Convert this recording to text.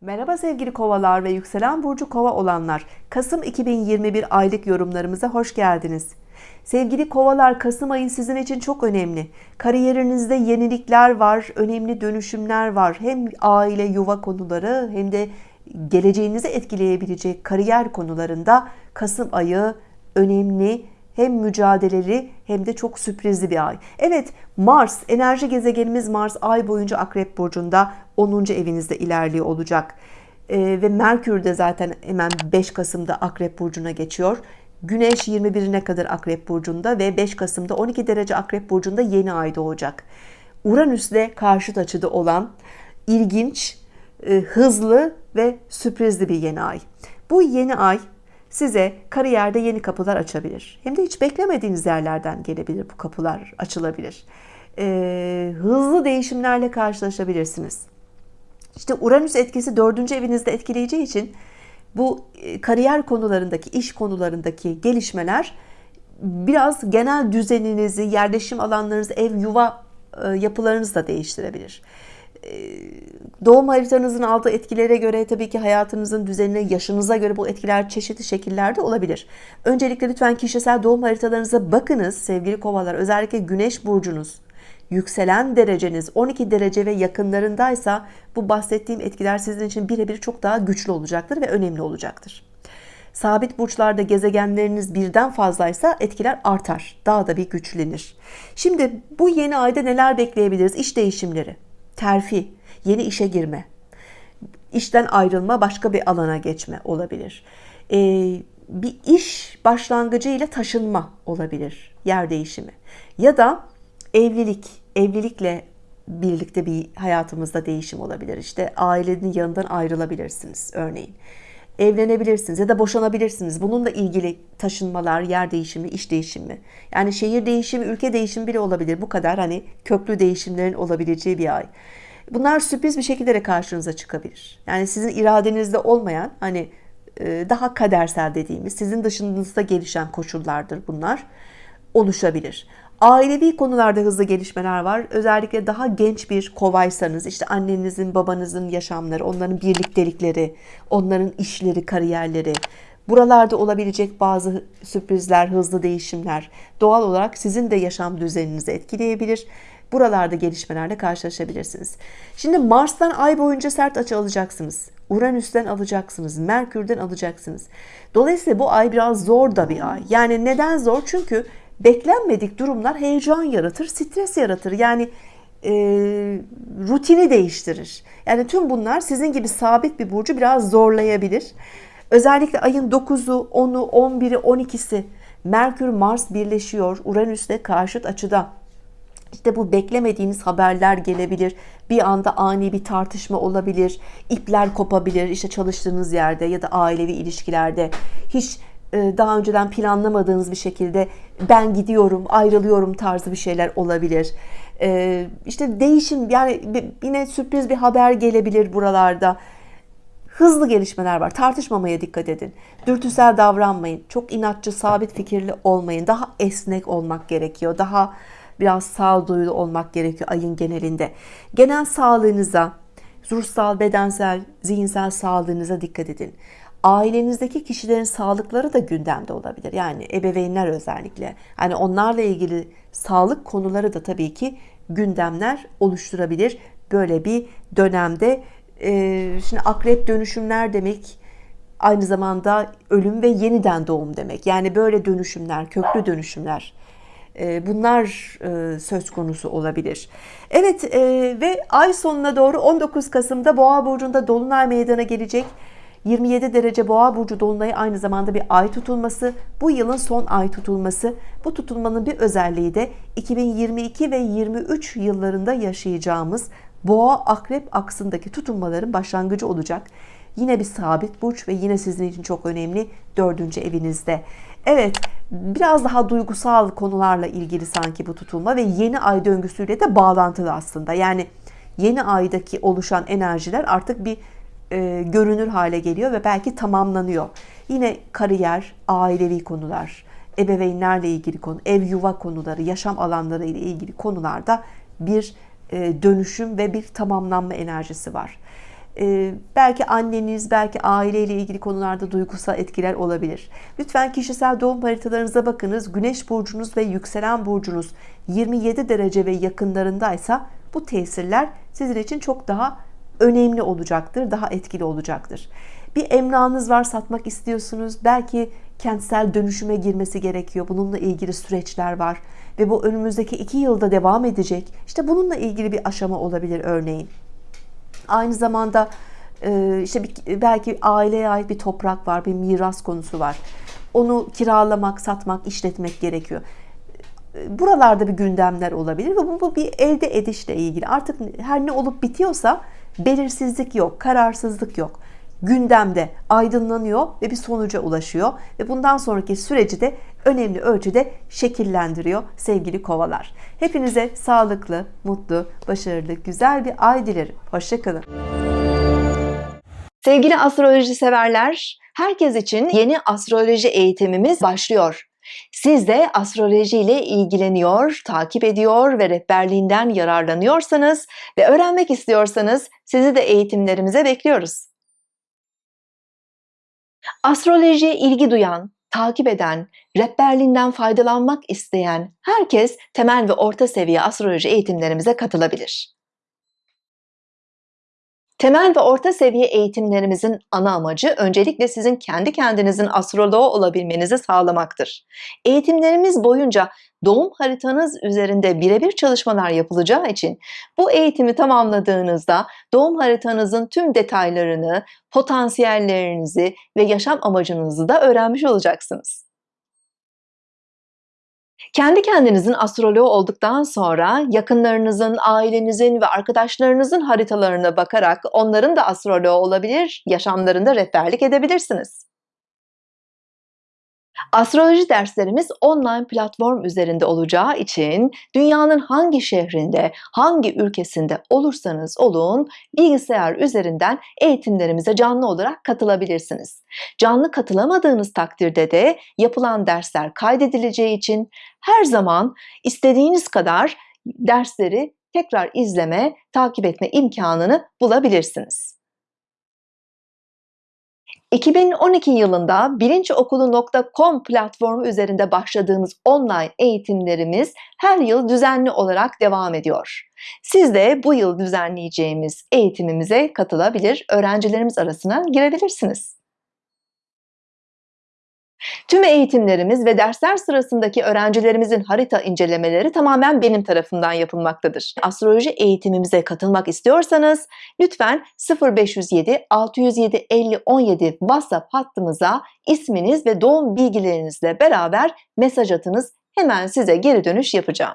Merhaba sevgili kovalar ve yükselen burcu kova olanlar. Kasım 2021 aylık yorumlarımıza hoş geldiniz. Sevgili kovalar Kasım ayı sizin için çok önemli. Kariyerinizde yenilikler var, önemli dönüşümler var. Hem aile yuva konuları hem de geleceğinizi etkileyebilecek kariyer konularında Kasım ayı önemli hem mücadeleli hem de çok sürprizli bir ay. Evet Mars enerji gezegenimiz Mars ay boyunca Akrep Burcu'nda 10. evinizde ilerliyor olacak. Ee, ve Merkür de zaten hemen 5 Kasım'da Akrep Burcu'na geçiyor. Güneş 21'ine kadar Akrep Burcu'nda ve 5 Kasım'da 12 derece Akrep Burcu'nda yeni ay doğacak. Uranüs'le karşıt açıda olan ilginç, e, hızlı ve sürprizli bir yeni ay. Bu yeni ay size kariyerde yeni kapılar açabilir. Hem de hiç beklemediğiniz yerlerden gelebilir bu kapılar açılabilir. Ee, hızlı değişimlerle karşılaşabilirsiniz. İşte Uranüs etkisi dördüncü evinizde etkileyeceği için bu e, kariyer konularındaki, iş konularındaki gelişmeler biraz genel düzeninizi, yerleşim alanlarınızı, ev, yuva e, yapılarınızı da değiştirebilir. E, doğum haritanızın aldığı etkilere göre tabii ki hayatınızın düzenine, yaşınıza göre bu etkiler çeşitli şekillerde olabilir. Öncelikle lütfen kişisel doğum haritalarınıza bakınız sevgili kovalar. Özellikle güneş burcunuz, yükselen dereceniz 12 derece ve yakınlarındaysa bu bahsettiğim etkiler sizin için birebir çok daha güçlü olacaktır ve önemli olacaktır. Sabit burçlarda gezegenleriniz birden fazlaysa etkiler artar. Daha da bir güçlenir. Şimdi bu yeni ayda neler bekleyebiliriz? İş değişimleri, terfi, yeni işe girme, işten ayrılma, başka bir alana geçme olabilir. Ee, bir iş başlangıcı ile taşınma olabilir, yer değişimi. Ya da evlilik, evlilikle birlikte bir hayatımızda değişim olabilir. İşte ailenin yanından ayrılabilirsiniz örneğin. Evlenebilirsiniz ya da boşanabilirsiniz. Bununla ilgili taşınmalar, yer değişimi, iş değişimi. Yani şehir değişimi, ülke değişimi bile olabilir. Bu kadar hani köklü değişimlerin olabileceği bir ay. Bunlar sürpriz bir şekilde de karşınıza çıkabilir. Yani sizin iradenizde olmayan hani e, daha kadersel dediğimiz sizin dışınızda gelişen koşullardır bunlar oluşabilir. Ailevi konularda hızlı gelişmeler var. Özellikle daha genç bir kovaysanız işte annenizin, babanızın yaşamları, onların birliktelikleri, onların işleri, kariyerleri, buralarda olabilecek bazı sürprizler, hızlı değişimler doğal olarak sizin de yaşam düzeninizi etkileyebilir. Buralarda gelişmelerle karşılaşabilirsiniz. Şimdi Mars'tan ay boyunca sert açı alacaksınız. Uranüs'ten alacaksınız. Merkür'den alacaksınız. Dolayısıyla bu ay biraz zor da bir ay. Yani neden zor? Çünkü beklenmedik durumlar heyecan yaratır, stres yaratır. Yani e, rutini değiştirir. Yani tüm bunlar sizin gibi sabit bir burcu biraz zorlayabilir. Özellikle ayın 9'u, 10'u, 11'i, 12'si Merkür Mars birleşiyor. Uranüs'le karşıt açıda. İşte bu beklemediğiniz haberler gelebilir. Bir anda ani bir tartışma olabilir. ipler kopabilir. İşte çalıştığınız yerde ya da ailevi ilişkilerde. Hiç daha önceden planlamadığınız bir şekilde ben gidiyorum, ayrılıyorum tarzı bir şeyler olabilir. E, işte değişim yani yine sürpriz bir haber gelebilir buralarda. Hızlı gelişmeler var. Tartışmamaya dikkat edin. Dürtüsel davranmayın. Çok inatçı, sabit fikirli olmayın. Daha esnek olmak gerekiyor. Daha biraz sağduyulu olmak gerekiyor ayın genelinde. Genel sağlığınıza, ruhsal, bedensel, zihinsel sağlığınıza dikkat edin ailenizdeki kişilerin sağlıkları da gündemde olabilir. Yani ebeveynler özellikle. Hani onlarla ilgili sağlık konuları da tabii ki gündemler oluşturabilir. Böyle bir dönemde ee, şimdi akrep dönüşümler demek aynı zamanda ölüm ve yeniden doğum demek. Yani böyle dönüşümler, köklü dönüşümler e, bunlar e, söz konusu olabilir. Evet e, ve ay sonuna doğru 19 Kasım'da Boğa burcunda dolunay meydana gelecek. 27 derece boğa burcu dolunayı aynı zamanda bir ay tutulması. Bu yılın son ay tutulması. Bu tutulmanın bir özelliği de 2022 ve 23 yıllarında yaşayacağımız boğa akrep aksındaki tutulmaların başlangıcı olacak. Yine bir sabit burç ve yine sizin için çok önemli dördüncü evinizde. Evet biraz daha duygusal konularla ilgili sanki bu tutulma ve yeni ay döngüsüyle de bağlantılı aslında. Yani yeni aydaki oluşan enerjiler artık bir e, görünür hale geliyor ve belki tamamlanıyor. Yine kariyer, ailevi konular, ebeveynlerle ilgili konu, ev yuva konuları, yaşam alanları ile ilgili konularda bir e, dönüşüm ve bir tamamlanma enerjisi var. Ee, belki anneniz, belki aileyle ilgili konularda duygusal etkiler olabilir. Lütfen kişisel doğum haritalarınıza bakınız. Güneş burcunuz ve yükselen burcunuz 27 derece ve yakınlarındaysa bu tesirler sizin için çok daha önemli olacaktır, daha etkili olacaktır. Bir emlakınız var, satmak istiyorsunuz. Belki kentsel dönüşüme girmesi gerekiyor. Bununla ilgili süreçler var ve bu önümüzdeki iki yılda devam edecek. İşte bununla ilgili bir aşama olabilir örneğin. Aynı zamanda e, işte belki aileye ait bir toprak var, bir miras konusu var. Onu kiralamak, satmak, işletmek gerekiyor. Buralarda bir gündemler olabilir ve bu, bu bir elde edişle ilgili. Artık her ne olup bitiyorsa belirsizlik yok, kararsızlık yok. Gündemde aydınlanıyor ve bir sonuca ulaşıyor ve bundan sonraki süreci de önemli ölçüde şekillendiriyor sevgili kovalar. Hepinize sağlıklı, mutlu, başarılı, güzel bir ay dilerim. Hoşçakalın. Sevgili astroloji severler, herkes için yeni astroloji eğitimimiz başlıyor. Siz de astroloji ile ilgileniyor, takip ediyor ve rehberliğinden yararlanıyorsanız ve öğrenmek istiyorsanız sizi de eğitimlerimize bekliyoruz. Astrolojiye ilgi duyan, takip eden, rehberliğinden faydalanmak isteyen herkes temel ve orta seviye astroloji eğitimlerimize katılabilir. Temel ve orta seviye eğitimlerimizin ana amacı öncelikle sizin kendi kendinizin astroloğu olabilmenizi sağlamaktır. Eğitimlerimiz boyunca doğum haritanız üzerinde birebir çalışmalar yapılacağı için bu eğitimi tamamladığınızda doğum haritanızın tüm detaylarını, potansiyellerinizi ve yaşam amacınızı da öğrenmiş olacaksınız. Kendi kendinizin astroloğu olduktan sonra yakınlarınızın, ailenizin ve arkadaşlarınızın haritalarına bakarak onların da astroloğu olabilir, yaşamlarında rehberlik edebilirsiniz. Astroloji derslerimiz online platform üzerinde olacağı için dünyanın hangi şehrinde, hangi ülkesinde olursanız olun bilgisayar üzerinden eğitimlerimize canlı olarak katılabilirsiniz. Canlı katılamadığınız takdirde de yapılan dersler kaydedileceği için her zaman istediğiniz kadar dersleri tekrar izleme, takip etme imkanını bulabilirsiniz. 2012 yılında bilinçokulu.com platformu üzerinde başladığımız online eğitimlerimiz her yıl düzenli olarak devam ediyor. Siz de bu yıl düzenleyeceğimiz eğitimimize katılabilir, öğrencilerimiz arasına girebilirsiniz. Tüm eğitimlerimiz ve dersler sırasındaki öğrencilerimizin harita incelemeleri tamamen benim tarafından yapılmaktadır. Astroloji eğitimimize katılmak istiyorsanız lütfen 0507 607 50 17 WhatsApp hattımıza isminiz ve doğum bilgilerinizle beraber mesaj atınız. Hemen size geri dönüş yapacağım.